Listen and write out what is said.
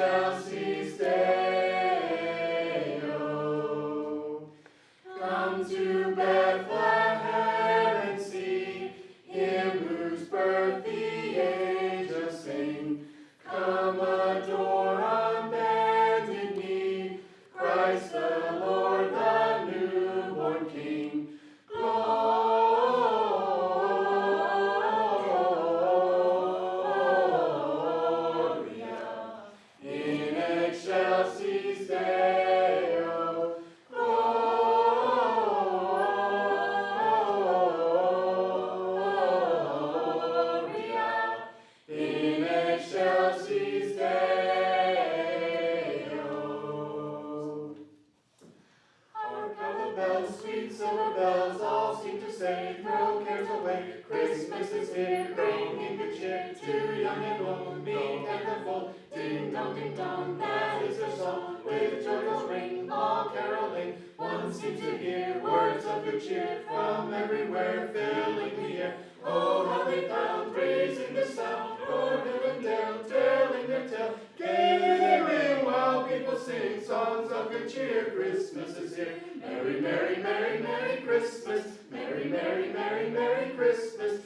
shall see. Silver bells, all seem to say, throw cares away. Christmas is here, bringing good cheer to young and old, meek and the bold. Ding dong, ding dong, that is their song. With joyful ring, all caroling. One seems to hear words of good cheer from everywhere, filling the good cheer. Christmas is here. Merry, merry, merry, merry Christmas. Merry, merry, merry, merry Christmas.